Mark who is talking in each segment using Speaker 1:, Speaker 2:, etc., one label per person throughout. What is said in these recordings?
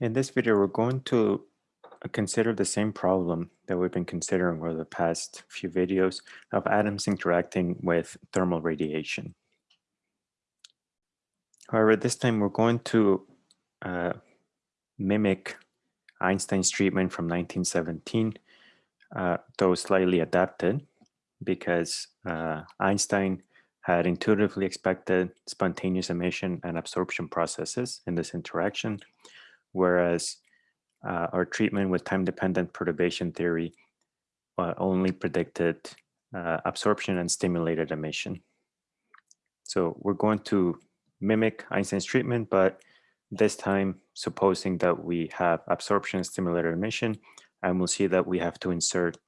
Speaker 1: In this video, we're going to uh, consider the same problem that we've been considering over the past few videos of atoms interacting with thermal radiation. However, this time we're going to uh, mimic Einstein's treatment from 1917, uh, though slightly adapted because uh, Einstein had intuitively expected spontaneous emission and absorption processes in this interaction, whereas uh, our treatment with time-dependent perturbation theory uh, only predicted uh, absorption and stimulated emission. So we're going to mimic Einstein's treatment, but this time supposing that we have absorption and stimulated emission, and we'll see that we have to insert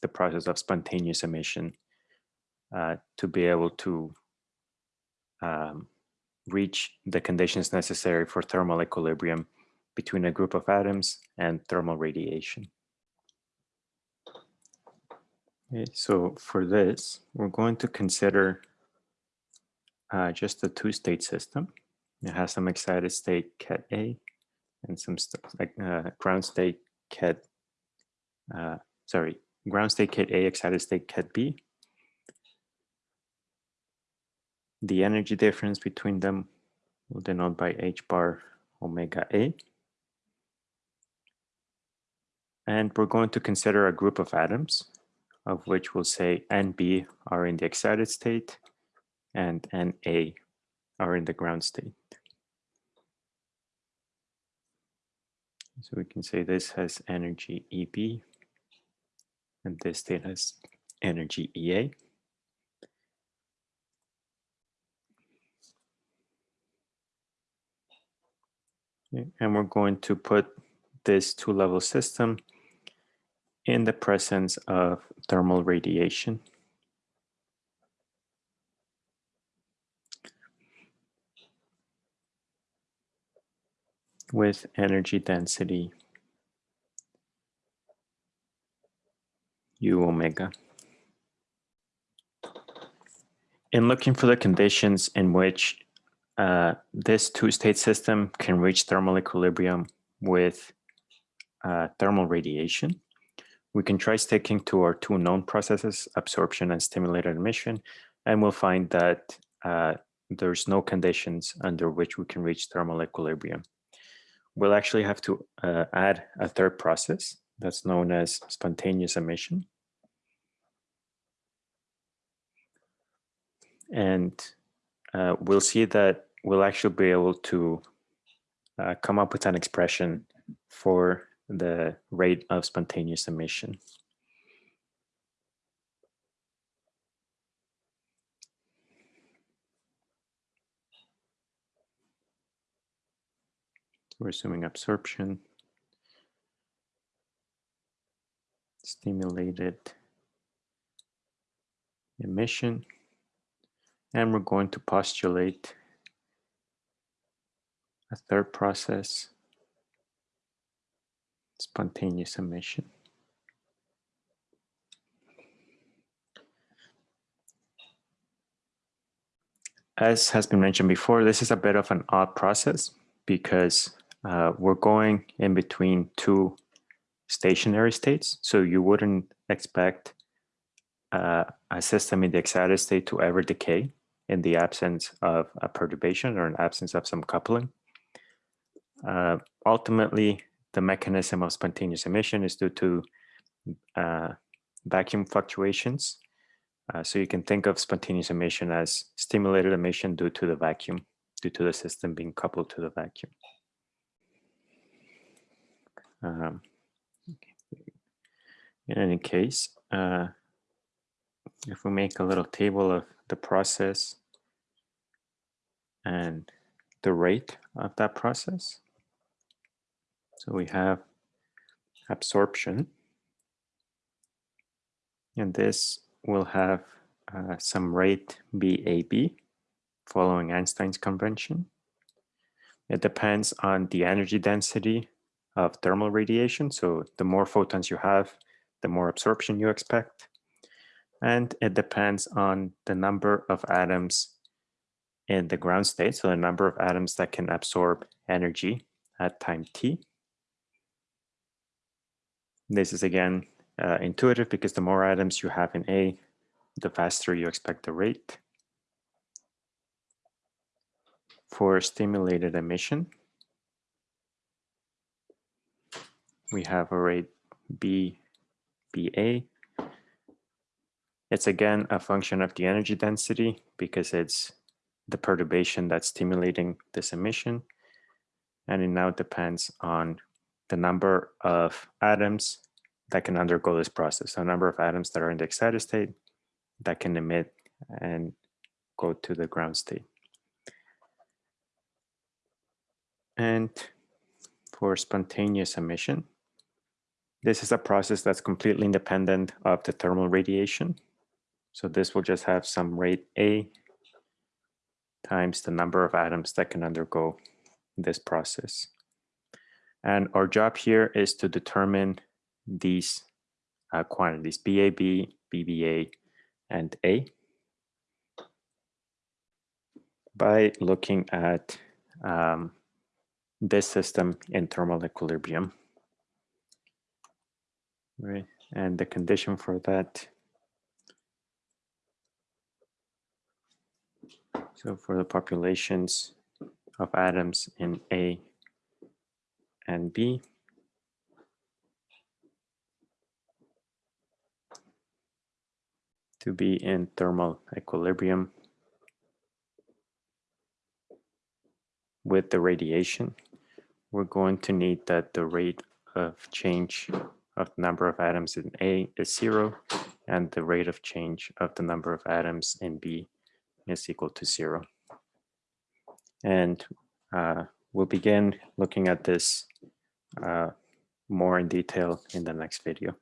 Speaker 1: the process of spontaneous emission uh, to be able to um, reach the conditions necessary for thermal equilibrium between a group of atoms and thermal radiation. Okay, so for this, we're going to consider uh, just a two-state system. It has some excited state ket A and some like uh, ground state ket, uh, sorry, ground state ket A, excited state ket B. The energy difference between them will denote by h bar omega A. And we're going to consider a group of atoms, of which we'll say NB are in the excited state and NA are in the ground state. So we can say this has energy EB and this state has energy EA. And we're going to put this two-level system in the presence of thermal radiation. with energy density u omega. In looking for the conditions in which uh, this two-state system can reach thermal equilibrium with uh, thermal radiation, we can try sticking to our two known processes, absorption and stimulated emission, and we'll find that uh, there's no conditions under which we can reach thermal equilibrium. We'll actually have to uh, add a third process that's known as spontaneous emission. And uh, we'll see that we'll actually be able to uh, come up with an expression for the rate of spontaneous emission. we're assuming absorption, stimulated emission, and we're going to postulate a third process spontaneous emission. As has been mentioned before, this is a bit of an odd process because uh, we're going in between two stationary states. So you wouldn't expect uh, a system in the excited state to ever decay in the absence of a perturbation or an absence of some coupling. Uh, ultimately, the mechanism of spontaneous emission is due to uh, vacuum fluctuations. Uh, so you can think of spontaneous emission as stimulated emission due to the vacuum, due to the system being coupled to the vacuum. Um, in any case, uh, if we make a little table of the process and the rate of that process, so we have absorption. And this will have uh, some rate BAB following Einstein's convention. It depends on the energy density of thermal radiation. So the more photons you have, the more absorption you expect. And it depends on the number of atoms in the ground state, so the number of atoms that can absorb energy at time t This is again uh, intuitive because the more items you have in A, the faster you expect the rate. For stimulated emission, we have a rate B, BA. It's again a function of the energy density because it's the perturbation that's stimulating this emission. And it now depends on the number of atoms that can undergo this process. So number of atoms that are in the excited state that can emit and go to the ground state. And for spontaneous emission, this is a process that's completely independent of the thermal radiation. So this will just have some rate A times the number of atoms that can undergo this process. And our job here is to determine these uh, quantities, BAB, BBA, and A by looking at um, this system in thermal equilibrium. Right, and the condition for that. So for the populations of atoms in A and B, to be in thermal equilibrium with the radiation, we're going to need that the rate of change of the number of atoms in A is zero and the rate of change of the number of atoms in B is equal to zero. And uh, we'll begin looking at this uh, more in detail in the next video.